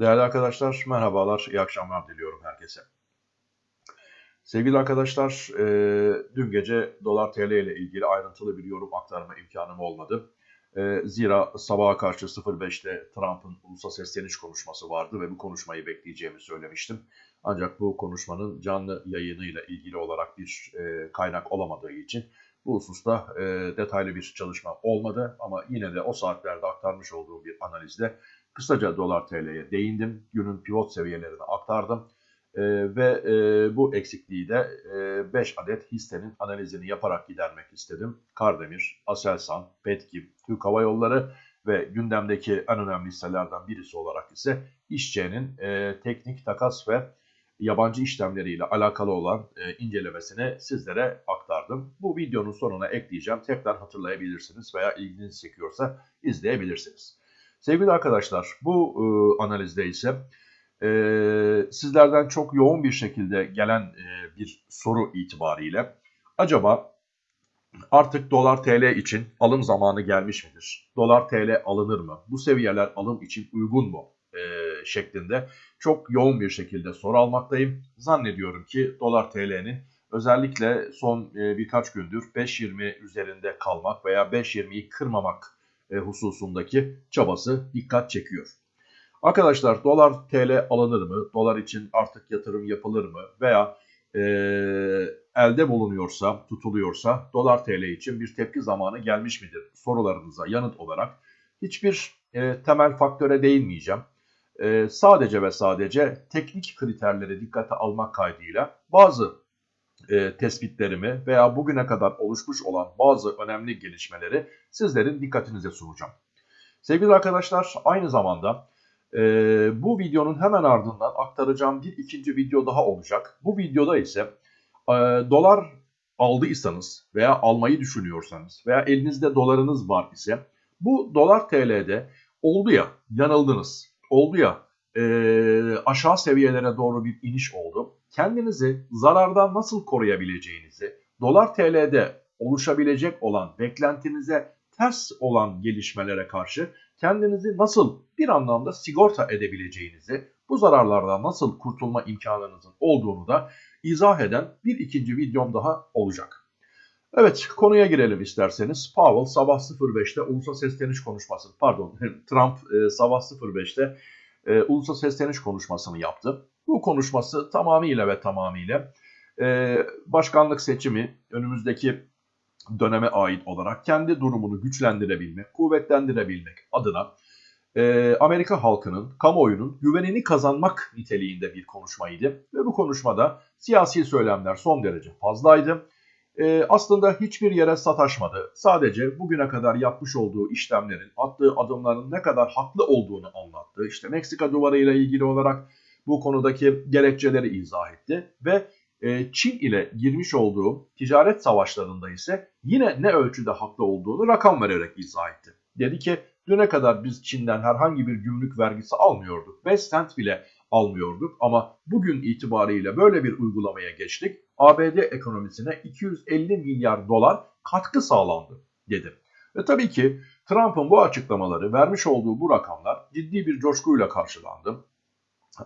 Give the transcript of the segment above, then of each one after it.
Değerli arkadaşlar, merhabalar, iyi akşamlar diliyorum herkese. Sevgili arkadaşlar, e, dün gece dolar TL ile ilgili ayrıntılı bir yorum aktarma imkanım olmadı. E, zira sabaha karşı 05'te Trump'ın ulusal sesleniş konuşması vardı ve bu konuşmayı bekleyeceğimi söylemiştim. Ancak bu konuşmanın canlı yayınıyla ilgili olarak bir e, kaynak olamadığı için bu hususta e, detaylı bir çalışma olmadı ama yine de o saatlerde aktarmış olduğum bir analizde kısaca dolar TL'ye değindim. Günün pivot seviyelerini aktardım. E, ve e, bu eksikliği de 5 e, adet hissenin analizini yaparak gidermek istedim. Kardemir, Aselsan, Petkim, Türk Hava Yolları ve gündemdeki en önemli hisselerden birisi olarak ise İşçi'nin e, teknik takas ve yabancı işlemleriyle alakalı olan e, incelemesini sizlere aktardım. Bu videonun sonuna ekleyeceğim. Tekrar hatırlayabilirsiniz veya ilginizi çekiyorsa izleyebilirsiniz. Sevgili arkadaşlar bu e, analizde ise e, sizlerden çok yoğun bir şekilde gelen e, bir soru itibariyle acaba artık dolar TL için alım zamanı gelmiş midir? Dolar TL alınır mı? Bu seviyeler alım için uygun mu? E, şeklinde çok yoğun bir şekilde soru almaktayım. Zannediyorum ki dolar TL'nin özellikle son e, birkaç gündür 5.20 üzerinde kalmak veya 5.20'yi kırmamak hususundaki çabası dikkat çekiyor. Arkadaşlar dolar TL alınır mı? Dolar için artık yatırım yapılır mı? Veya e, elde bulunuyorsa, tutuluyorsa dolar TL için bir tepki zamanı gelmiş midir? Sorularınıza yanıt olarak hiçbir e, temel faktöre değinmeyeceğim. E, sadece ve sadece teknik kriterleri dikkate almak kaydıyla bazı e, tespitlerimi veya bugüne kadar oluşmuş olan bazı önemli gelişmeleri sizlerin dikkatinize sunacağım. Sevgili arkadaşlar aynı zamanda e, bu videonun hemen ardından aktaracağım bir ikinci video daha olacak. Bu videoda ise e, dolar aldıysanız veya almayı düşünüyorsanız veya elinizde dolarınız var ise bu dolar TL'de oldu ya yanıldınız, oldu ya e, aşağı seviyelere doğru bir iniş oldu kendinizi zarardan nasıl koruyabileceğinizi, dolar TL'de oluşabilecek olan beklentinize ters olan gelişmelere karşı kendinizi nasıl bir anlamda sigorta edebileceğinizi, bu zararlardan nasıl kurtulma imkanınızın olduğunu da izah eden bir ikinci videom daha olacak. Evet konuya girelim isterseniz. Powell sabah 05'te ulusal sesleniş konuşması, pardon Trump e, sabah 05'te e, ulusal sesleniş konuşmasını yaptı. Bu konuşması tamamıyla ve tamamıyla e, başkanlık seçimi önümüzdeki döneme ait olarak kendi durumunu güçlendirebilmek, kuvvetlendirebilmek adına e, Amerika halkının, kamuoyunun güvenini kazanmak niteliğinde bir konuşmaydı. Ve bu konuşmada siyasi söylemler son derece fazlaydı. E, aslında hiçbir yere sataşmadı. Sadece bugüne kadar yapmış olduğu işlemlerin, attığı adımların ne kadar haklı olduğunu anlattı. İşte Meksika duvarı ile ilgili olarak bu konudaki gerekçeleri izah etti ve e, Çin ile girmiş olduğu ticaret savaşlarında ise yine ne ölçüde haklı olduğunu rakam vererek izah etti. Dedi ki düne kadar biz Çin'den herhangi bir gümrük vergisi almıyorduk. 5 sent bile almıyorduk ama bugün itibariyle böyle bir uygulamaya geçtik. ABD ekonomisine 250 milyar dolar katkı sağlandı dedi. Ve tabii ki Trump'ın bu açıklamaları vermiş olduğu bu rakamlar ciddi bir coşkuyla karşılandı.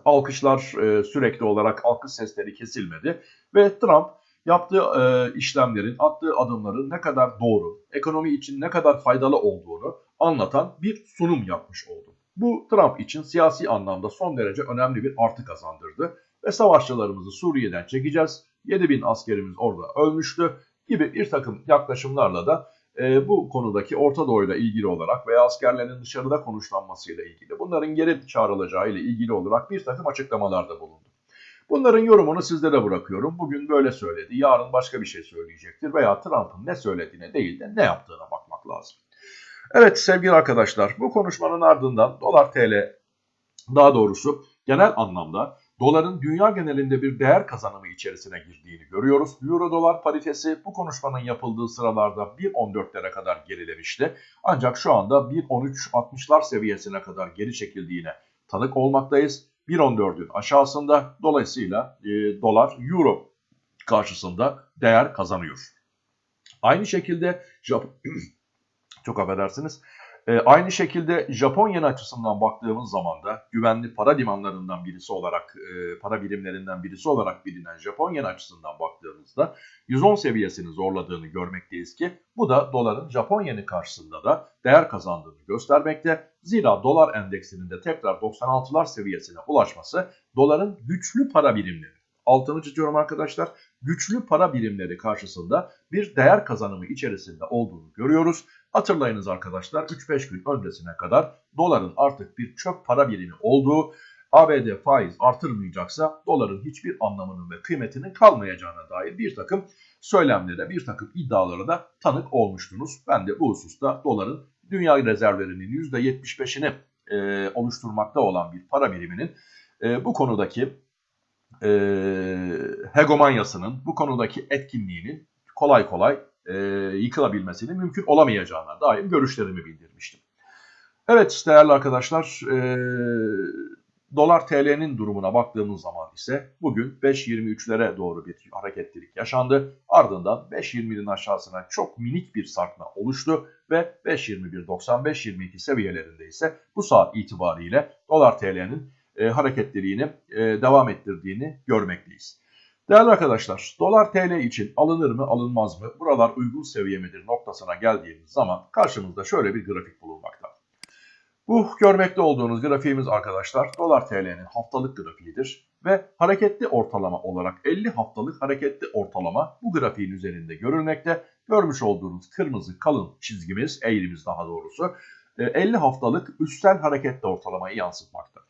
Alkışlar e, sürekli olarak alkış sesleri kesilmedi ve Trump yaptığı e, işlemlerin, attığı adımların ne kadar doğru, ekonomi için ne kadar faydalı olduğunu anlatan bir sunum yapmış oldu. Bu Trump için siyasi anlamda son derece önemli bir artı kazandırdı ve savaşçılarımızı Suriye'den çekeceğiz. 7000 askerimiz orada ölmüştü gibi bir takım yaklaşımlarla da e, bu konudaki Orta Doğu ile ilgili olarak veya askerlerin dışarıda konuşlanmasıyla ilgili bunların geri çağrılacağı ile ilgili olarak bir takım açıklamalarda bulundu. Bunların yorumunu sizlere bırakıyorum. Bugün böyle söyledi, yarın başka bir şey söyleyecektir veya Trump'ın ne söylediğine değil de ne yaptığına bakmak lazım. Evet sevgili arkadaşlar bu konuşmanın ardından dolar TL daha doğrusu genel anlamda doların dünya genelinde bir değer kazanımı içerisine girdiğini görüyoruz. Euro dolar paritesi bu konuşmanın yapıldığı sıralarda 1.14'lere kadar gerilemişti. Ancak şu anda 1.13.60'lar seviyesine kadar geri çekildiğine tanık olmaktayız. 1.14'ün aşağısında dolayısıyla e, dolar euro karşısında değer kazanıyor. Aynı şekilde çok affedersiniz. E, aynı şekilde Japon yen açısından baktığımız zaman da güvenli para limanlarından birisi olarak, e, para birimlerinden birisi olarak bilinen Japon yen açısından baktığımızda 110 seviyesini zorladığını görmekteyiz ki bu da doların Japon yeni karşısında da değer kazandığını göstermekte. Zira dolar endeksinin de tekrar 96'lar seviyesine ulaşması doların güçlü para birimleri altını çiziyorum arkadaşlar. Güçlü para birimleri karşısında bir değer kazanımı içerisinde olduğunu görüyoruz. Hatırlayınız arkadaşlar 3-5 gün öncesine kadar doların artık bir çöp para birimi olduğu, ABD faiz artırmayacaksa doların hiçbir anlamının ve kıymetinin kalmayacağına dair bir takım söylemlere, bir takım iddialara da tanık olmuştunuz. Ben de bu hususta doların dünya rezervlerinin %75'ini e, oluşturmakta olan bir para biriminin e, bu konudaki e, hegemonyasının, bu konudaki etkinliğinin kolay kolay e, yıkılabilmesinin mümkün olamayacağına dair görüşlerimi bildirmiştim. Evet değerli arkadaşlar, e, dolar TL'nin durumuna baktığımız zaman ise bugün 5.23'lere doğru bir hareketlilik yaşandı. Ardından 5.20'nin aşağısına çok minik bir sarkma oluştu ve 5.21.95-22 seviyelerinde ise bu saat itibariyle dolar TL'nin e, hareketliliğini e, devam ettirdiğini görmekteyiz. Değerli arkadaşlar, dolar TL için alınır mı alınmaz mı, buralar uygun seviye midir noktasına geldiğimiz zaman karşımızda şöyle bir grafik bulunmakta. Bu görmekte olduğunuz grafiğimiz arkadaşlar dolar TL'nin haftalık grafiğidir ve hareketli ortalama olarak 50 haftalık hareketli ortalama bu grafiğin üzerinde görülmekte. Görmüş olduğunuz kırmızı kalın çizgimiz, eğrimiz daha doğrusu 50 e, haftalık üstel hareketli ortalamayı yansıtmakta.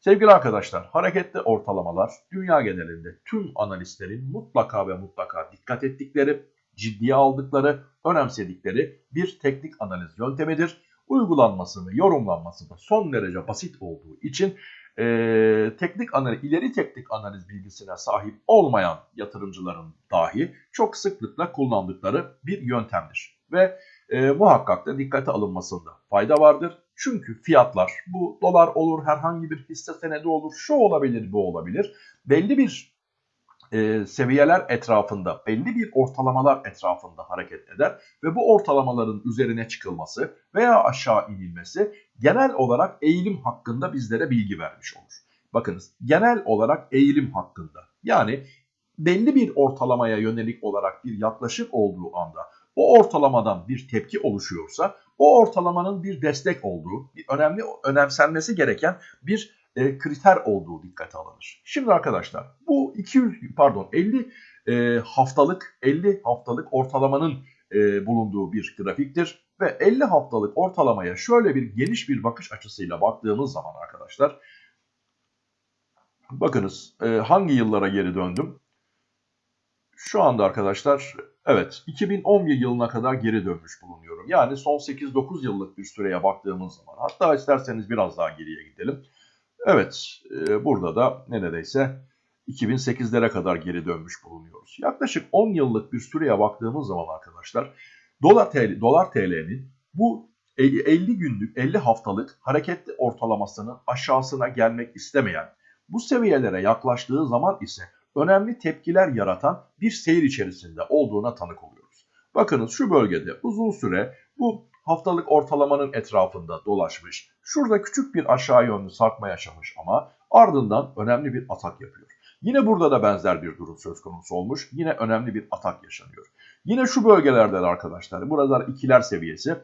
Sevgili arkadaşlar, hareketli ortalamalar dünya genelinde tüm analistlerin mutlaka ve mutlaka dikkat ettikleri, ciddiye aldıkları, önemsedikleri bir teknik analiz yöntemidir. Uygulanması ve yorumlanması da son derece basit olduğu için e, teknik analiz, ileri teknik analiz bilgisine sahip olmayan yatırımcıların dahi çok sıklıkla kullandıkları bir yöntemdir. Ve e, muhakkak da dikkate alınmasında fayda vardır. Çünkü fiyatlar bu dolar olur, herhangi bir hisse senedi olur, şu olabilir, bu olabilir. Belli bir e, seviyeler etrafında, belli bir ortalamalar etrafında hareket eder ve bu ortalamaların üzerine çıkılması veya aşağı inilmesi genel olarak eğilim hakkında bizlere bilgi vermiş olur. Bakınız genel olarak eğilim hakkında yani belli bir ortalamaya yönelik olarak bir yaklaşık olduğu anda o ortalamadan bir tepki oluşuyorsa o ortalamanın bir destek olduğu, bir önemli önemsenmesi gereken bir e, kriter olduğu dikkate alınır. Şimdi arkadaşlar bu 200 pardon 50 e, haftalık 50 haftalık ortalamanın e, bulunduğu bir grafiktir ve 50 haftalık ortalamaya şöyle bir geniş bir bakış açısıyla baktığımız zaman arkadaşlar bakınız e, hangi yıllara geri döndüm? Şu anda arkadaşlar Evet, 2011 yılına kadar geri dönmüş bulunuyorum. Yani son 8-9 yıllık bir süreye baktığımız zaman, hatta isterseniz biraz daha geriye gidelim. Evet, e, burada da neredeyse 2008'lere kadar geri dönmüş bulunuyoruz. Yaklaşık 10 yıllık bir süreye baktığımız zaman arkadaşlar, dolar TL, dolar TL'nin bu 50 günlük, 50 haftalık hareketli ortalamasının aşağısına gelmek istemeyen, bu seviyelere yaklaştığı zaman ise önemli tepkiler yaratan bir seyir içerisinde olduğuna tanık oluyoruz. Bakınız şu bölgede uzun süre bu haftalık ortalamanın etrafında dolaşmış. Şurada küçük bir aşağı yönlü sarkma yaşamış ama ardından önemli bir atak yapıyor. Yine burada da benzer bir durum söz konusu olmuş. Yine önemli bir atak yaşanıyor. Yine şu bölgelerde de arkadaşlar buralar ikiler seviyesi.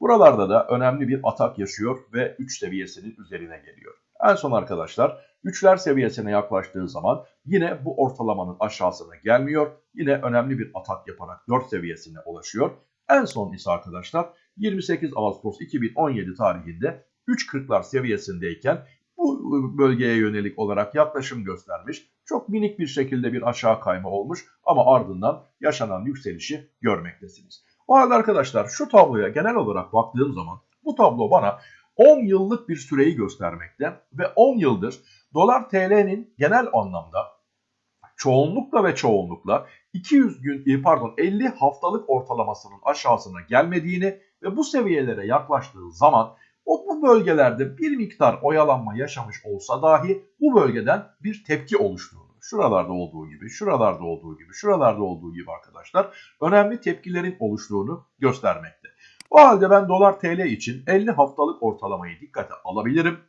Buralarda da önemli bir atak yaşıyor ve 3 seviyesinin üzerine geliyor. En son arkadaşlar 3'ler seviyesine yaklaştığı zaman yine bu ortalamanın aşağısına gelmiyor. Yine önemli bir atak yaparak 4 seviyesine ulaşıyor. En son ise arkadaşlar 28 Ağustos 2017 tarihinde 3.40'lar seviyesindeyken bu bölgeye yönelik olarak yaklaşım göstermiş. Çok minik bir şekilde bir aşağı kayma olmuş ama ardından yaşanan yükselişi görmektesiniz. O halde arkadaşlar şu tabloya genel olarak baktığım zaman bu tablo bana 10 yıllık bir süreyi göstermekte ve 10 yıldır dolar TL'nin genel anlamda çoğunlukla ve çoğunlukla 200 gün e, pardon 50 haftalık ortalamasının aşağısına gelmediğini ve bu seviyelere yaklaştığı zaman o bu bölgelerde bir miktar oyalanma yaşamış olsa dahi bu bölgeden bir tepki oluştuğunu, şuralarda olduğu gibi, şuralarda olduğu gibi, şuralarda olduğu gibi arkadaşlar önemli tepkilerin oluştuğunu göstermekte. O halde ben dolar TL için 50 haftalık ortalamayı dikkate alabilirim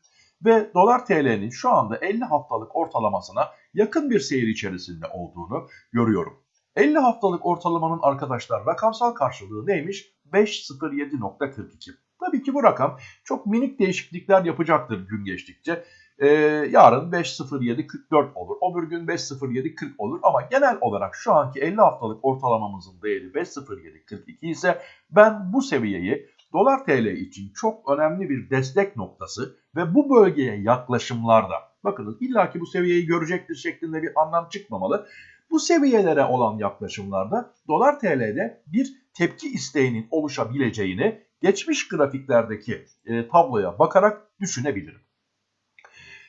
ve dolar TL'nin şu anda 50 haftalık ortalamasına yakın bir seyir içerisinde olduğunu görüyorum. 50 haftalık ortalamanın arkadaşlar rakamsal karşılığı neymiş? 5.07.42. Tabii ki bu rakam çok minik değişiklikler yapacaktır gün geçtikçe. Ee, yarın 5.07.44 olur. Öbür gün 5.07.40 olur. Ama genel olarak şu anki 50 haftalık ortalamamızın değeri 5.07.42 ise ben bu seviyeyi dolar TL için çok önemli bir destek noktası ve bu bölgeye yaklaşımlarda bakınız illaki bu seviyeyi görecektir şeklinde bir anlam çıkmamalı. Bu seviyelere olan yaklaşımlarda dolar TL'de bir tepki isteğinin oluşabileceğini geçmiş grafiklerdeki e, tabloya bakarak düşünebilirim.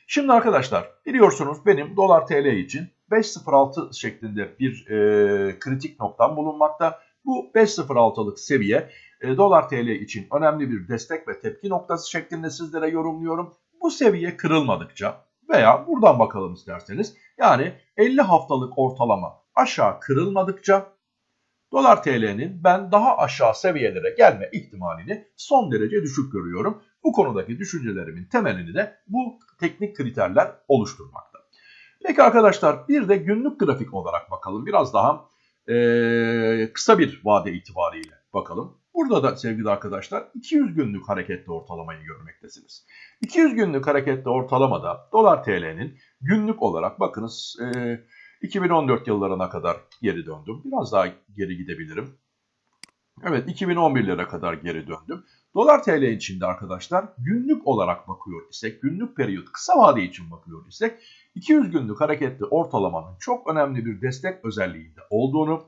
Şimdi arkadaşlar biliyorsunuz benim dolar TL için 5.06 şeklinde bir e, kritik noktam bulunmakta. Bu 5.06'lık seviye e, dolar TL için önemli bir destek ve tepki noktası şeklinde sizlere yorumluyorum. Bu seviye kırılmadıkça veya buradan bakalım isterseniz yani 50 haftalık ortalama aşağı kırılmadıkça dolar TL'nin ben daha aşağı seviyelere gelme ihtimalini son derece düşük görüyorum. Bu konudaki düşüncelerimin temelini de bu teknik kriterler oluşturmakta. Peki arkadaşlar bir de günlük grafik olarak bakalım. Biraz daha e, kısa bir vade itibariyle bakalım. Burada da sevgili arkadaşlar 200 günlük hareketli ortalamayı görmektesiniz. 200 günlük hareketli ortalamada dolar TL'nin günlük olarak bakınız e, 2014 yıllarına kadar geri döndüm. Biraz daha geri gidebilirim. Evet 2011'lere kadar geri döndüm. Dolar TL içinde arkadaşlar günlük olarak bakıyor isek, günlük periyot kısa vade için bakıyor isek 200 günlük hareketli ortalamanın çok önemli bir destek özelliğinde olduğunu,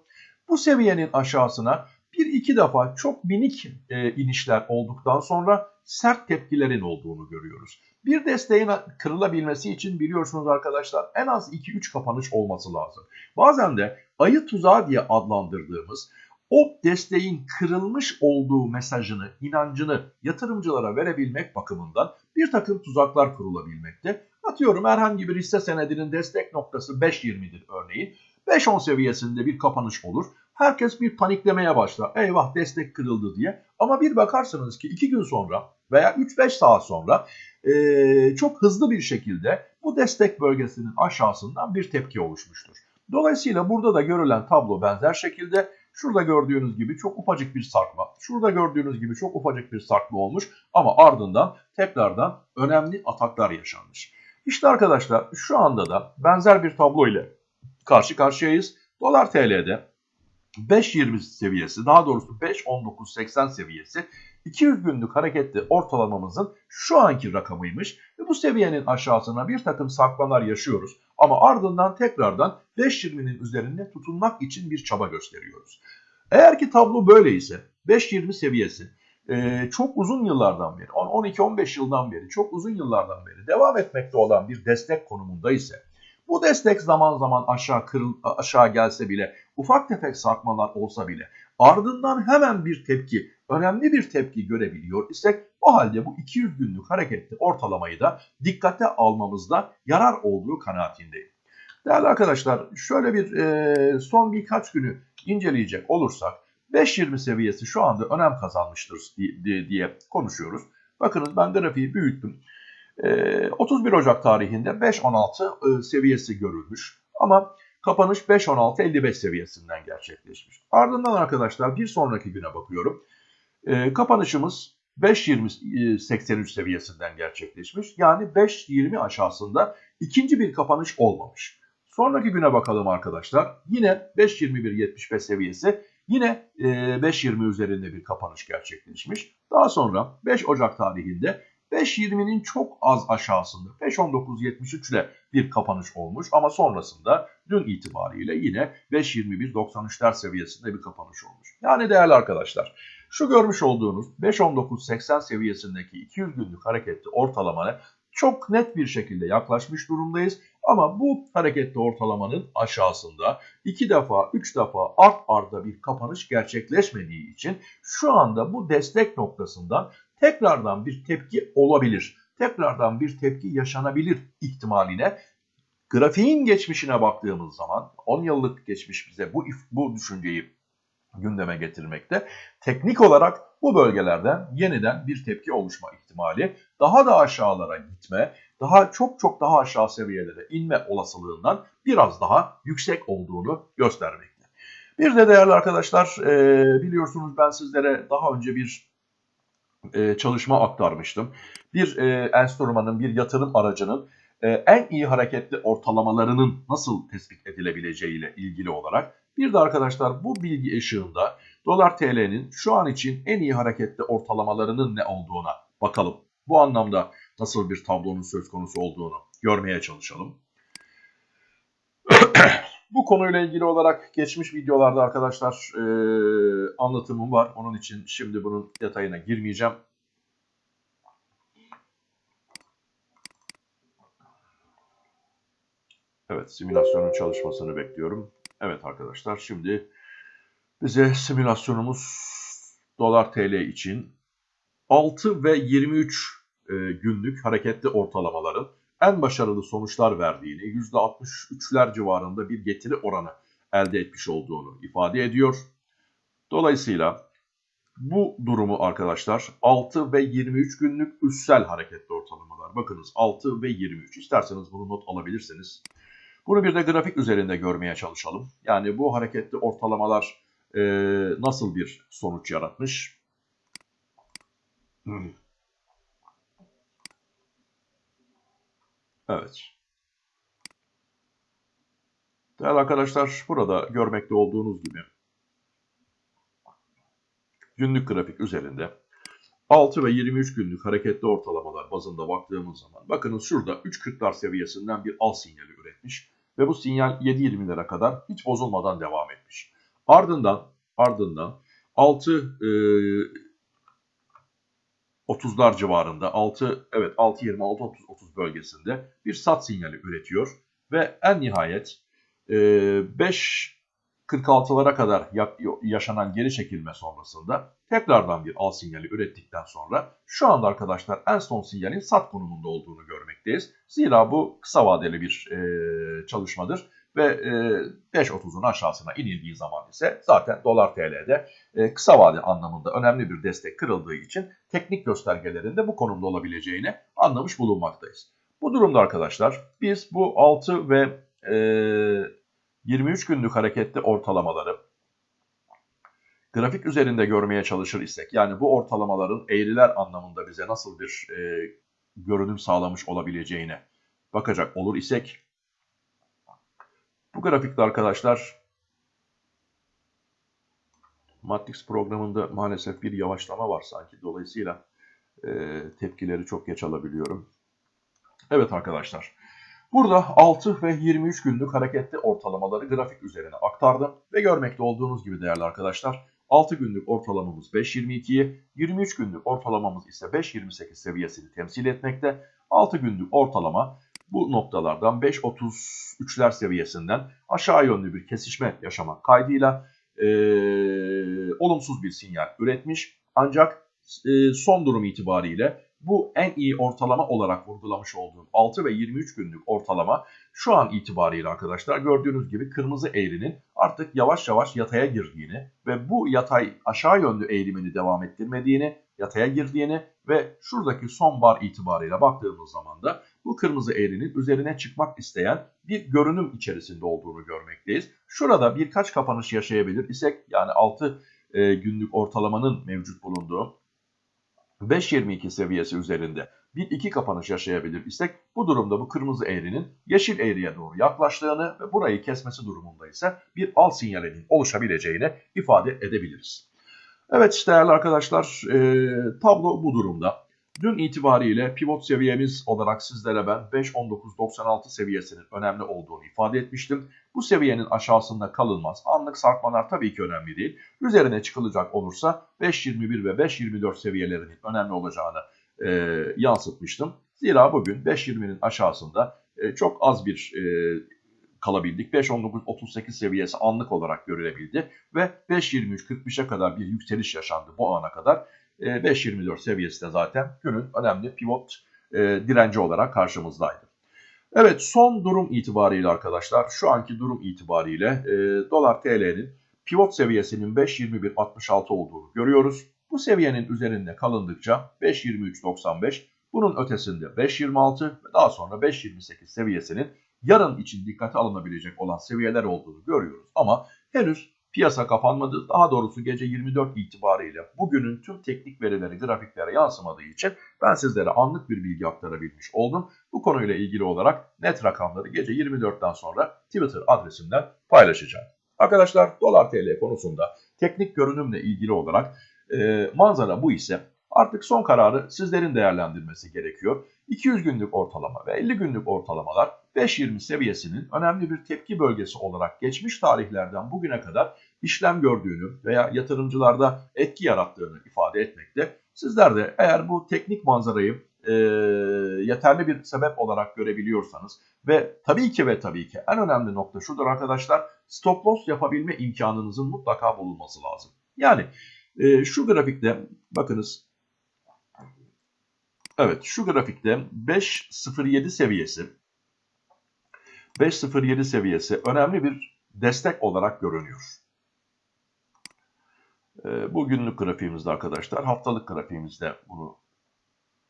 bu seviyenin aşağısına bir iki defa çok minik e, inişler olduktan sonra sert tepkilerin olduğunu görüyoruz. Bir desteğin kırılabilmesi için biliyorsunuz arkadaşlar en az 2-3 kapanış olması lazım. Bazen de ayı tuzağı diye adlandırdığımız o desteğin kırılmış olduğu mesajını, inancını yatırımcılara verebilmek bakımından bir takım tuzaklar kurulabilmekte. Atıyorum herhangi bir hisse senedinin destek noktası 5.20'dir örneğin. 5.10 seviyesinde bir kapanış olur. Herkes bir paniklemeye başlar. Eyvah destek kırıldı diye. Ama bir bakarsınız ki 2 gün sonra veya 3-5 saat sonra ee, çok hızlı bir şekilde bu destek bölgesinin aşağısından bir tepki oluşmuştur. Dolayısıyla burada da görülen tablo benzer şekilde şurada gördüğünüz gibi çok ufacık bir sarkma, şurada gördüğünüz gibi çok ufacık bir sarkma olmuş ama ardından tekrardan önemli ataklar yaşanmış. İşte arkadaşlar şu anda da benzer bir tablo ile karşı karşıyayız. Dolar TL'de 5.20 seviyesi daha doğrusu 5.19.80 seviyesi 200 günlük hareketli ortalamamızın şu anki rakamıymış ve bu seviyenin aşağısına bir takım sarkmalar yaşıyoruz. Ama ardından tekrardan 5.20'nin üzerinde tutunmak için bir çaba gösteriyoruz. Eğer ki tablo böyle ise 5.20 seviyesi çok uzun yıllardan beri 12-15 yıldan beri çok uzun yıllardan beri devam etmekte olan bir destek konumunda ise bu destek zaman zaman aşağı kırıl, aşağı gelse bile, ufak tefek sarkmalar olsa bile ardından hemen bir tepki, önemli bir tepki görebiliyor isek o halde bu 200 günlük hareketli ortalamayı da dikkate almamızda yarar olduğu kanaatindeyim. Değerli arkadaşlar şöyle bir e, son birkaç günü inceleyecek olursak 5.20 seviyesi şu anda önem kazanmıştır diye, diye konuşuyoruz. Bakınız ben grafiği büyüttüm. 31 ee, Ocak tarihinde 5.16 e, seviyesi görülmüş ama kapanış 5.16.55 seviyesinden gerçekleşmiş. Ardından arkadaşlar bir sonraki güne bakıyorum. Ee, kapanışımız 5.20.83 e, seviyesinden gerçekleşmiş. Yani 5.20 aşağısında ikinci bir kapanış olmamış. Sonraki güne bakalım arkadaşlar. Yine 5.21.75 seviyesi yine 5.20 e, üzerinde bir kapanış gerçekleşmiş. Daha sonra 5 Ocak tarihinde 5.20'nin çok az aşağısında 5.19.73 ile bir kapanış olmuş ama sonrasında dün itibariyle yine 5.21.93'ler seviyesinde bir kapanış olmuş. Yani değerli arkadaşlar şu görmüş olduğunuz 5.19.80 seviyesindeki 200 günlük hareketli ortalamaya çok net bir şekilde yaklaşmış durumdayız. Ama bu hareketli ortalamanın aşağısında 2 defa 3 defa art arda bir kapanış gerçekleşmediği için şu anda bu destek noktasından tekrardan bir tepki olabilir. Tekrardan bir tepki yaşanabilir ihtimaline grafiğin geçmişine baktığımız zaman 10 yıllık geçmiş bize bu bu düşünceyi gündeme getirmekte. Teknik olarak bu bölgelerden yeniden bir tepki oluşma ihtimali, daha da aşağılara gitme, daha çok çok daha aşağı seviyelere inme olasılığından biraz daha yüksek olduğunu göstermekte. Bir de değerli arkadaşlar e, biliyorsunuz ben sizlere daha önce bir e, çalışma aktarmıştım. Bir e, enstrümanın, bir yatırım aracının en iyi hareketli ortalamalarının nasıl tespit edilebileceğiyle ilgili olarak bir de arkadaşlar bu bilgi ışığında dolar TL'nin şu an için en iyi hareketli ortalamalarının ne olduğuna bakalım. Bu anlamda nasıl bir tablonun söz konusu olduğunu görmeye çalışalım. bu konuyla ilgili olarak geçmiş videolarda arkadaşlar e, anlatımım var. Onun için şimdi bunun detayına girmeyeceğim. Evet simülasyonun çalışmasını bekliyorum. Evet arkadaşlar şimdi bize simülasyonumuz dolar TL için 6 ve 23 e, günlük hareketli ortalamaların en başarılı sonuçlar verdiğini, %63'ler civarında bir getiri oranı elde etmiş olduğunu ifade ediyor. Dolayısıyla bu durumu arkadaşlar 6 ve 23 günlük üssel hareketli ortalamalar. Bakınız 6 ve 23. İsterseniz bunu not alabilirsiniz. Bunu bir de grafik üzerinde görmeye çalışalım. Yani bu hareketli ortalamalar e, nasıl bir sonuç yaratmış? Evet. Değerli arkadaşlar burada görmekte olduğunuz gibi günlük grafik üzerinde 6 ve 23 günlük hareketli ortalamalar bazında baktığımız zaman bakınız şurada 3.40'lar seviyesinden bir al sinyali üretmiş ve bu sinyal 7.20'lere kadar hiç bozulmadan devam etmiş. Ardından ardından 6 e, 30'lar civarında 6 evet 6.26 30 30 bölgesinde bir sat sinyali üretiyor ve en nihayet e, 5 46'lara kadar yaşanan geri çekilme sonrasında tekrardan bir al sinyali ürettikten sonra şu anda arkadaşlar en son sinyalin sat konumunda olduğunu görmekteyiz. Zira bu kısa vadeli bir e, çalışmadır ve e, 5.30'un aşağısına inildiği zaman ise zaten dolar TL'de e, kısa vade anlamında önemli bir destek kırıldığı için teknik göstergelerinde bu konumda olabileceğini anlamış bulunmaktayız. Bu durumda arkadaşlar biz bu 6 ve e, 23 günlük hareketli ortalamaları grafik üzerinde görmeye çalışır isek yani bu ortalamaların eğriler anlamında bize nasıl bir e, görünüm sağlamış olabileceğine bakacak olur isek bu grafikte arkadaşlar Matrix programında maalesef bir yavaşlama var sanki. Dolayısıyla e, tepkileri çok geç alabiliyorum. Evet arkadaşlar. Burada 6 ve 23 günlük hareketli ortalamaları grafik üzerine aktardım. Ve görmekte olduğunuz gibi değerli arkadaşlar 6 günlük ortalamamız 5.22'yi, 23 günlük ortalamamız ise 5.28 seviyesini temsil etmekte. 6 günlük ortalama bu noktalardan 5.33'ler seviyesinden aşağı yönlü bir kesişme yaşamak kaydıyla e, olumsuz bir sinyal üretmiş. Ancak e, son durum itibariyle bu en iyi ortalama olarak vurgulamış olduğum 6 ve 23 günlük ortalama şu an itibariyle arkadaşlar gördüğünüz gibi kırmızı eğrinin artık yavaş yavaş yataya girdiğini ve bu yatay aşağı yönlü eğilimini devam ettirmediğini, yataya girdiğini ve şuradaki son bar itibariyle baktığımız zaman da bu kırmızı eğrinin üzerine çıkmak isteyen bir görünüm içerisinde olduğunu görmekteyiz. Şurada birkaç kapanış yaşayabilir isek yani 6 e, günlük ortalamanın mevcut bulunduğu 5.22 seviyesi üzerinde bir iki kapanış yaşayabilir isek bu durumda bu kırmızı eğrinin yeşil eğriye doğru yaklaştığını ve burayı kesmesi durumunda ise bir al sinyalinin oluşabileceğini ifade edebiliriz. Evet değerli arkadaşlar tablo bu durumda. Dün itibariyle pivot seviyemiz olarak sizlere ben 5.19.96 seviyesinin önemli olduğunu ifade etmiştim. Bu seviyenin aşağısında kalınmaz. Anlık sarkmalar tabii ki önemli değil. Üzerine çıkılacak olursa 5.21 ve 5.24 seviyelerinin önemli olacağını e, yansıtmıştım. Zira bugün 5.20'nin aşağısında e, çok az bir e, kalabildik. 5.19.38 seviyesi anlık olarak görülebildi ve 5.23.45'e kadar bir yükseliş yaşandı bu ana kadar. 5.24 e, seviyesi de zaten günün önemli pivot e, direnci olarak karşımızdaydı. Evet son durum itibariyle arkadaşlar şu anki durum itibariyle e, dolar TL'nin pivot seviyesinin 5.21.66 olduğunu görüyoruz. Bu seviyenin üzerinde kalındıkça 5.23.95 bunun ötesinde 5.26 ve daha sonra 5.28 seviyesinin yarın için dikkate alınabilecek olan seviyeler olduğunu görüyoruz. Ama henüz piyasa kapanmadı. Daha doğrusu gece 24 itibariyle bugünün tüm teknik verileri grafiklere yansımadığı için ben sizlere anlık bir bilgi aktarabilmiş oldum. Bu konuyla ilgili olarak net rakamları gece 24'ten sonra Twitter adresimden paylaşacağım. Arkadaşlar dolar TL konusunda teknik görünümle ilgili olarak e, manzara bu ise artık son kararı sizlerin değerlendirmesi gerekiyor. 200 günlük ortalama ve 50 günlük ortalamalar 5.20 seviyesinin önemli bir tepki bölgesi olarak geçmiş tarihlerden bugüne kadar işlem gördüğünü veya yatırımcılarda etki yarattığını ifade etmekte. Sizler de eğer bu teknik manzarayı e, yeterli bir sebep olarak görebiliyorsanız ve tabii ki ve tabii ki en önemli nokta şudur arkadaşlar stop loss yapabilme imkanınızın mutlaka bulunması lazım. Yani e, şu grafikte bakınız evet şu grafikte 5.07 seviyesi 5.07 seviyesi önemli bir destek olarak görünüyor. E, bu günlük grafiğimizde arkadaşlar haftalık grafiğimizde bunu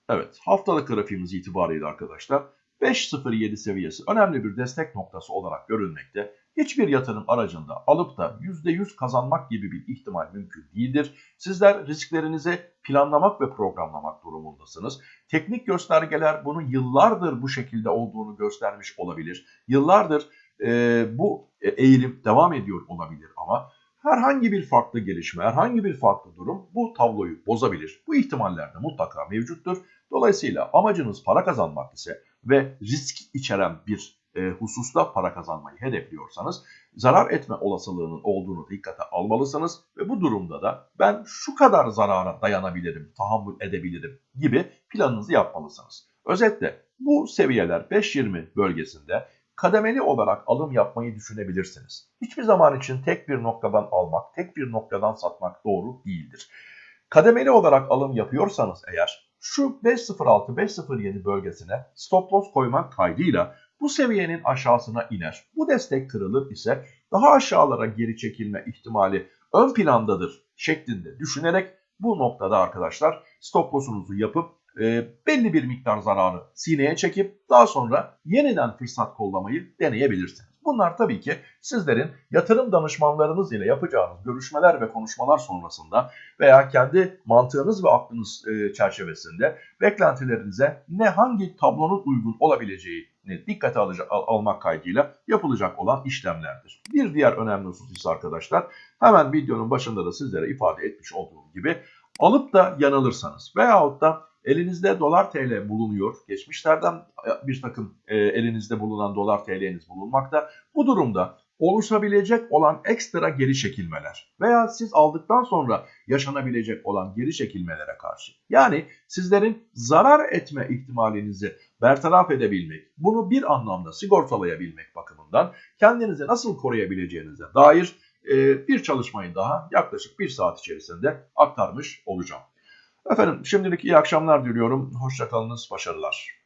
Evet haftalık grafiğimiz itibariyle arkadaşlar 5.07 seviyesi önemli bir destek noktası olarak görülmekte. Hiçbir yatırım aracında alıp da %100 kazanmak gibi bir ihtimal mümkün değildir. Sizler risklerinizi planlamak ve programlamak durumundasınız. Teknik göstergeler bunu yıllardır bu şekilde olduğunu göstermiş olabilir. Yıllardır e, bu eğilim devam ediyor olabilir ama herhangi bir farklı gelişme, herhangi bir farklı durum bu tabloyu bozabilir. Bu ihtimaller de mutlaka mevcuttur. Dolayısıyla amacınız para kazanmak ise ve risk içeren bir e, hususta para kazanmayı hedefliyorsanız zarar etme olasılığının olduğunu dikkate almalısınız ve bu durumda da ben şu kadar zarara dayanabilirim, tahammül edebilirim gibi planınızı yapmalısınız. Özetle bu seviyeler 5.20 bölgesinde kademeli olarak alım yapmayı düşünebilirsiniz. Hiçbir zaman için tek bir noktadan almak, tek bir noktadan satmak doğru değildir. Kademeli olarak alım yapıyorsanız eğer şu 5.06-5.07 bölgesine stop loss koymak kaydıyla bu seviyenin aşağısına iner. Bu destek kırılır ise daha aşağılara geri çekilme ihtimali ön plandadır şeklinde düşünerek bu noktada arkadaşlar stop loss'unuzu yapıp e, belli bir miktar zararı sineye çekip daha sonra yeniden fırsat kollamayı deneyebilirsiniz. Bunlar tabii ki sizlerin yatırım danışmanlarınız ile yapacağınız görüşmeler ve konuşmalar sonrasında veya kendi mantığınız ve aklınız e, çerçevesinde beklentilerinize ne hangi tablonun uygun olabileceğini dikkate alacak, al, almak kaydıyla yapılacak olan işlemlerdir. Bir diğer önemli husus ise arkadaşlar hemen videonun başında da sizlere ifade etmiş olduğum gibi alıp da yanılırsanız veyahut da Elinizde dolar TL bulunuyor. Geçmişlerden e, bir takım e, elinizde bulunan dolar TL'niz bulunmakta. Bu durumda oluşabilecek olan ekstra geri çekilmeler veya siz aldıktan sonra yaşanabilecek olan geri çekilmelere karşı yani sizlerin zarar etme ihtimalinizi bertaraf edebilmek, bunu bir anlamda sigortalayabilmek bakımından kendinizi nasıl koruyabileceğinize dair e, bir çalışmayı daha yaklaşık bir saat içerisinde aktarmış olacağım. Efendim şimdilik iyi akşamlar diliyorum. Hoşçakalınız, başarılar.